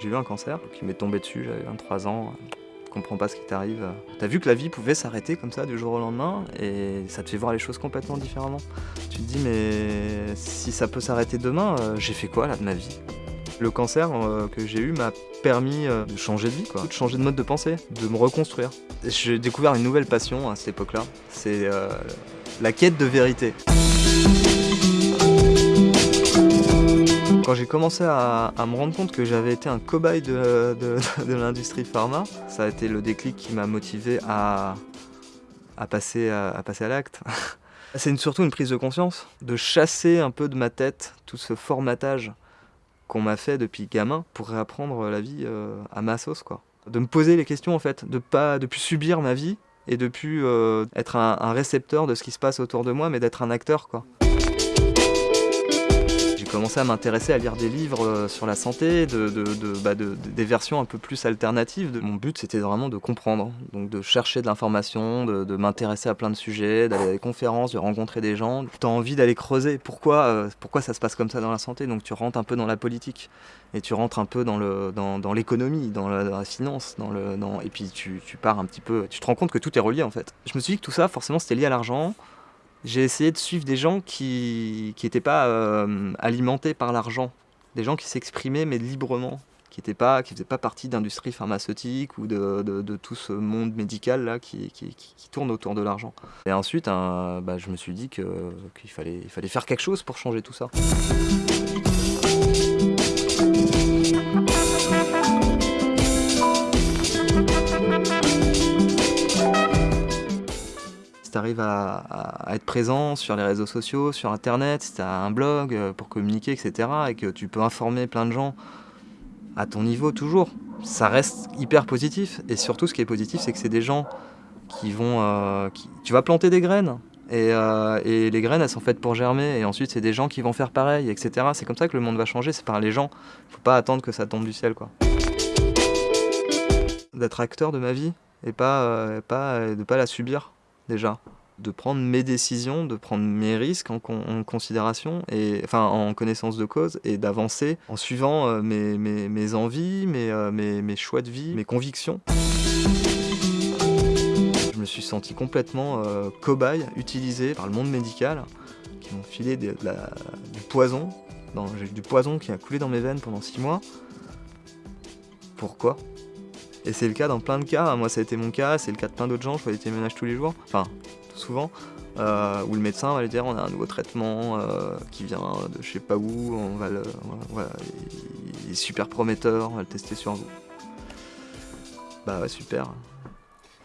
J'ai eu un cancer qui m'est tombé dessus, j'avais 23 ans. Je comprends pas ce qui t'arrive. T'as vu que la vie pouvait s'arrêter comme ça du jour au lendemain et ça te fait voir les choses complètement différemment. Tu te dis mais si ça peut s'arrêter demain, euh, j'ai fait quoi là de ma vie? Le cancer euh, que j'ai eu m'a permis euh, de changer de vie, quoi, de changer de mode de pensée, de me reconstruire. J'ai découvert une nouvelle passion à cette époque-là, c'est la quête de vérité. Quand j'ai commencé à, me rendre compte que j'avais été un cobaye de, l'industrie pharma, ça a été le déclic qui m'a motivé à, passer à, l'acte. C'est surtout une prise de conscience, de chasser un peu de ma tête tout ce formatage qu'on m'a fait depuis gamin pour réapprendre la vie euh, à ma sauce. Quoi. De me poser les questions en fait, de de plus subir ma vie et de plus euh, être un, un, récepteur de ce qui se passe autour de moi, mais d'être un acteur. quoi commencé à m'intéresser à lire des livres euh, sur la santé, bah, de, des versions un peu plus alternatives. Mon but c'était vraiment de comprendre, donc de chercher de l'information, de, m'intéresser à plein de sujets, d'aller à des conférences, de rencontrer des gens. Tu as envie d'aller creuser pourquoi, euh, pourquoi ça se passe comme ça dans la santé, donc tu rentres un peu dans la politique et tu rentres un peu dans l'économie, dans, la, finance, et puis tu pars un petit peu, tu te rends compte que tout est relié en fait. Je me suis dit que tout ça forcément c'était lié à l'argent, j'ai essayé de suivre des gens qui n'étaient pas euh, alimentés par l'argent, des gens qui s'exprimaient mais librement, qui ne qui faisaient pas partie d'industrie pharmaceutique ou de, de, tout ce monde médical là qui, qui, qui tourne autour de l'argent. Et ensuite, bah, je me suis dit qu'il fallait, il fallait faire quelque chose pour changer tout ça. Arrives à, être présent sur les réseaux sociaux, sur internet, si tu as un blog euh, pour communiquer, etc., et que tu peux informer plein de gens à ton niveau toujours, ça reste hyper positif. Et surtout, ce qui est positif, c'est que c'est des gens qui vont. Euh, tu vas planter des graines. Euh, et, les graines, elles sont faites pour germer. Et ensuite, c'est des gens qui vont faire pareil, etc. C'est comme ça que le monde va changer, c'est par les gens. Faut pas attendre que ça tombe du ciel, quoi. D'être acteur de ma vie et pas, pas de pas la subir déjà de prendre mes décisions, de prendre mes risques en, considération, et, enfin en connaissance de cause, et d'avancer en suivant euh, mes, envies, euh, mes, mes, choix de vie, mes convictions. Je me suis senti complètement euh, cobaye, utilisé par le monde médical, qui m'ont filé du poison. J'ai eu du poison qui a coulé dans mes veines pendant six mois. Pourquoi? Et c'est le cas dans plein de cas, moi ça a été mon cas, c'est le cas de plein d'autres gens, je fais des témoignages tous les jours, enfin souvent, euh, où le médecin va lui dire on a un nouveau traitement euh, qui vient de je sais pas où, on va le, voilà, il est super prometteur, on va le tester sur vous. Bah ouais, super.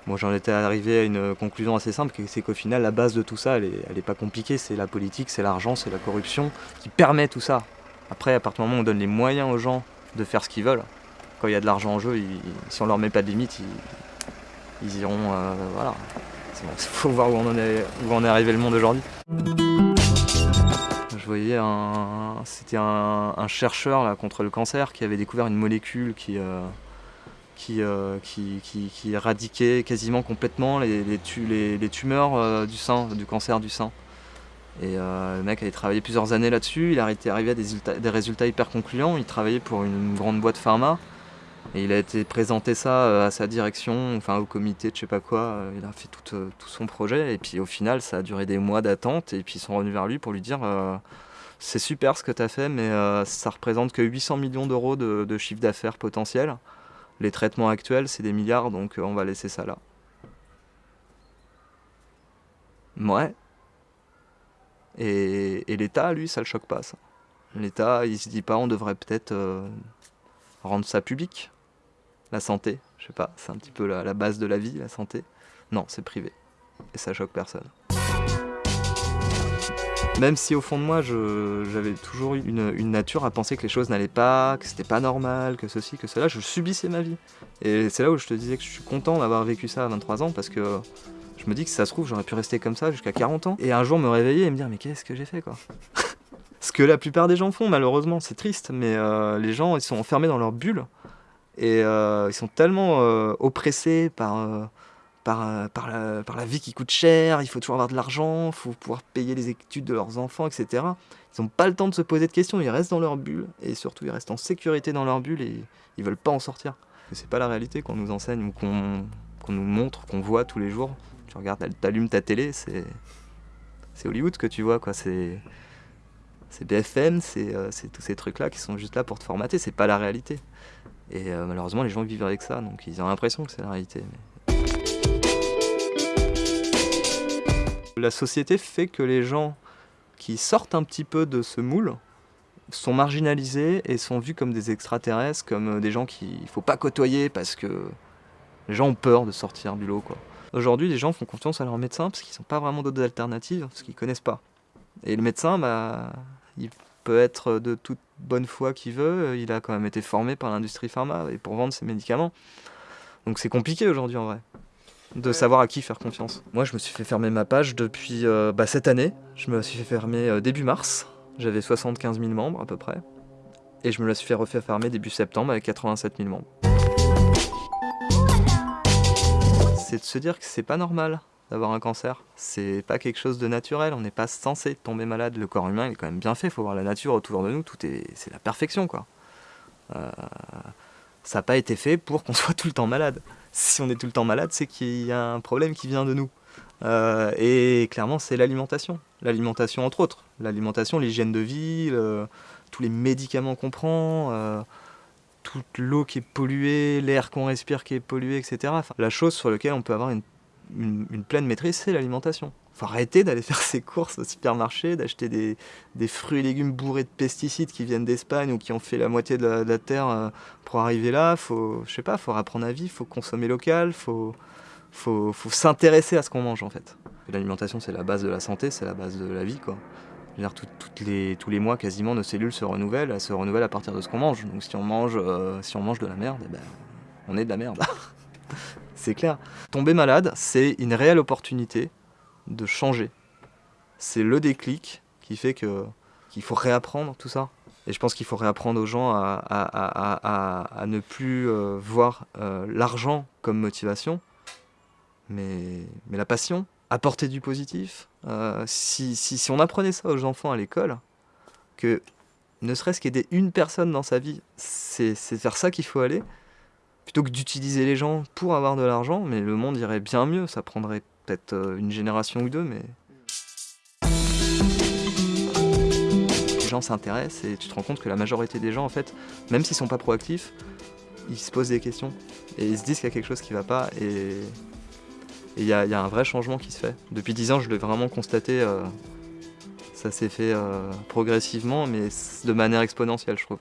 Moi j'en étais arrivé à une conclusion assez simple, c'est qu'au final la base de tout ça, elle est, elle est pas compliquée, c'est la politique, c'est l'argent, c'est la corruption qui permet tout ça. Après, à partir du moment où on donne les moyens aux gens de faire ce qu'ils veulent, quand il y a de l'argent en jeu, si on leur met pas de limite, ils, iront. Euh, voilà. Il faut voir où on, en est, où est arrivé le monde aujourd'hui. Je voyais un. C'était un, chercheur là, contre le cancer qui avait découvert une molécule qui. Euh, euh, qui, qui, qui, éradiquait quasiment complètement les, les, tumeurs du sein, du cancer du sein. Et le mec avait travaillé plusieurs années là-dessus, il été arrivé à des, des, résultats hyper concluants, il travaillait pour une grande boîte pharma, il a été présenté ça euh, à sa direction, enfin au comité de je sais pas quoi, euh, il a fait tout, euh, tout, son projet et puis au final ça a duré des mois d'attente et puis ils sont revenus vers lui pour lui dire c'est super ce que tu as fait mais ça représente que 800 millions d'euros de, de, chiffre d'affaires potentiel. Les traitements actuels c'est des milliards donc on va laisser ça là. Ouais. Et, et l'État lui ça le choque pas ça. L'État il se dit pas on devrait peut-être rendre ça public la santé, je sais pas, c'est un petit peu la, base de la vie, la santé. Non, c'est privé. Et ça choque personne. Même si au fond de moi, j'avais toujours eu une, nature à penser que les choses n'allaient pas, que c'était pas normal, que ceci, que cela, je subissais ma vie. Et c'est là où je te disais que je suis content d'avoir vécu ça à 23 ans parce que je me dis que si ça se trouve, j'aurais pu rester comme ça jusqu'à 40 ans. Et un jour me réveiller et me dire, mais qu'est-ce que j'ai fait quoi? Ce que la plupart des gens font, malheureusement, c'est triste, mais euh, les gens, ils sont enfermés dans leur bulle et euh, ils sont tellement euh, oppressés par, euh, par, la, vie qui coûte cher, il faut toujours avoir de l'argent, il faut pouvoir payer les études de leurs enfants, etc. Ils n'ont pas le temps de se poser de questions, ils restent dans leur bulle, et surtout ils restent en sécurité dans leur bulle et ils veulent pas en sortir. C'est pas la réalité qu'on nous enseigne ou qu'on nous montre, qu'on voit tous les jours. Tu regardes, t'allumes ta télé, c'est c'est Hollywood que tu vois, quoi. C'est c'est BFM, euh, c'est tous ces trucs-là qui sont juste là pour te formater, c'est pas la réalité. Et euh, malheureusement, les gens vivent avec ça, donc ils ont l'impression que c'est la réalité. La société fait que les gens qui sortent un petit peu de ce moule sont marginalisés et sont vus comme des extraterrestres, comme des gens qu'il ne faut pas côtoyer parce que les gens ont peur de sortir du lot. Aujourd'hui, les gens font confiance à leur médecin parce qu'ils n'ont pas vraiment d'autres alternatives, parce qu'ils ne connaissent pas. Et le médecin, bah, il peut être de toute bonne foi qu'il veut, il a quand même été formé par l'industrie pharma et pour vendre ses médicaments. Donc c'est compliqué aujourd'hui en vrai de savoir à qui faire confiance. Moi je me suis fait fermer ma page depuis euh, bah, cette année, je me suis fait fermer euh, début mars, j'avais 75 000 membres à peu près, et je me la suis fait refaire fermer début septembre avec 87 000 membres. C'est de se dire que c'est pas normal d'avoir un cancer. C'est pas quelque chose de naturel, on n'est pas censé tomber malade. Le corps humain est quand même bien fait, il faut voir la nature autour de nous, tout est, c'est la perfection quoi. Euh, ça n'a pas été fait pour qu'on soit tout le temps malade. Si on est tout le temps malade, c'est qu'il y a un problème qui vient de nous. Euh, et clairement, c'est l'alimentation. L'alimentation entre autres. L'alimentation, l'hygiène de vie, tous les médicaments qu'on prend, euh, toute l'eau qui est polluée, l'air qu'on respire qui est pollué, etc. la chose sur laquelle on peut avoir une une, pleine maîtrise, c'est l'alimentation. Il faut arrêter d'aller faire ses courses au supermarché, d'acheter des, fruits et légumes bourrés de pesticides qui viennent d'Espagne ou qui ont fait la moitié de la, terre euh, pour arriver là. Faut, je sais pas, faut apprendre à vivre, faut consommer local, faut, faut, faut s'intéresser à ce qu'on mange en fait. L'alimentation, c'est la base de la santé, c'est la base de la vie quoi. Dire, toutes les, tous les mois, quasiment, nos cellules se renouvellent. Elles se renouvellent à partir de ce qu'on mange. Donc si on mange, euh, si on mange de la merde, eh ben, on est de la merde. c'est clair. Tomber malade, c'est une réelle opportunité de changer. C'est le déclic qui fait que qu'il faut réapprendre tout ça. Et je pense qu'il faut réapprendre aux gens à, ne plus euh, voir euh, l'argent comme motivation, mais, mais la passion, apporter du positif. Euh, si, si, si on apprenait ça aux enfants à l'école, que ne serait-ce qu'aider une personne dans sa vie, c'est vers ça qu'il faut aller, plutôt que d'utiliser les gens pour avoir de l'argent, mais le monde irait bien mieux, ça prendrait peut-être euh, une génération ou deux, mais... Les gens s'intéressent et tu te rends compte que la majorité des gens, en fait, même s'ils sont pas proactifs, ils se posent des questions et ils se disent qu'il y a quelque chose qui va pas et il y, a un vrai changement qui se fait. Depuis 10 ans, je l'ai vraiment constaté, euh, ça s'est fait euh, progressivement, mais de manière exponentielle, je trouve.